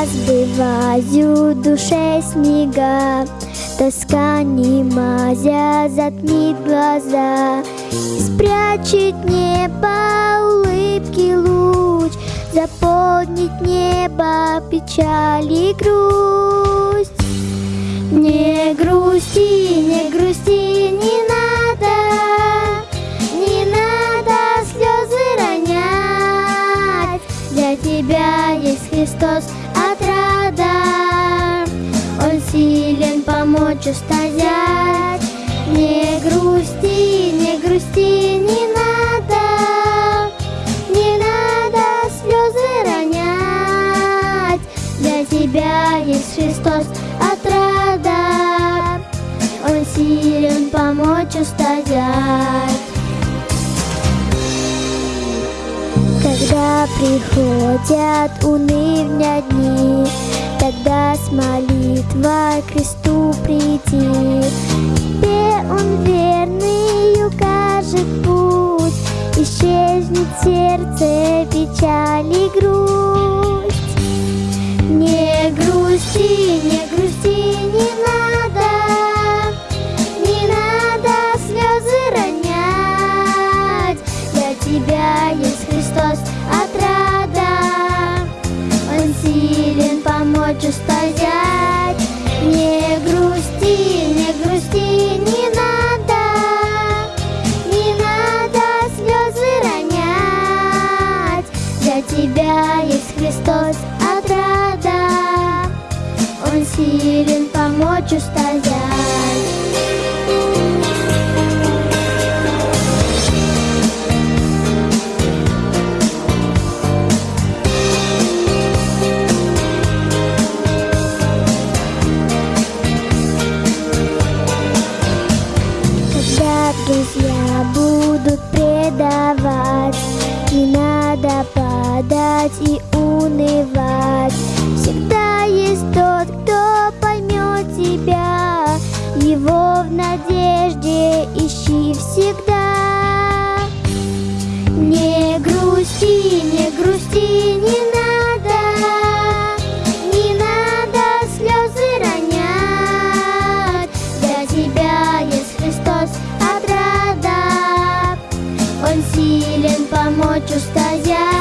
Разбиваю душе снега. Тоска не мазя затмит глаза. Спрячет небо улыбки луч. Заполнит небо печаль и грусть. Не грусти, не грусти, не надо. Не надо слезы ронять. Для тебя есть Христос помочь устоять Не грусти, не грусти, не надо. Не надо слезы ронять. Для тебя есть Христос отрада. Он силен помочь устоять. Когда приходят унывня дни, Тогда с молитвой к кресту приди. Тебе он верный укажет путь, Исчезнет сердце печаль и грусть. Не грусти, не грусти, не надо, Не надо слезы ронять, Для тебя есть Христос отрада, Он силен помочь устоять. Не грусти, не грусти, не надо, Не надо слезы ронять, Для тебя есть Христос отрада, Он силен помочь устоять. Будут предавать, Не надо падать и унывать. Всегда есть тот, кто поймет тебя, Его в надежде ищи помочь устоять.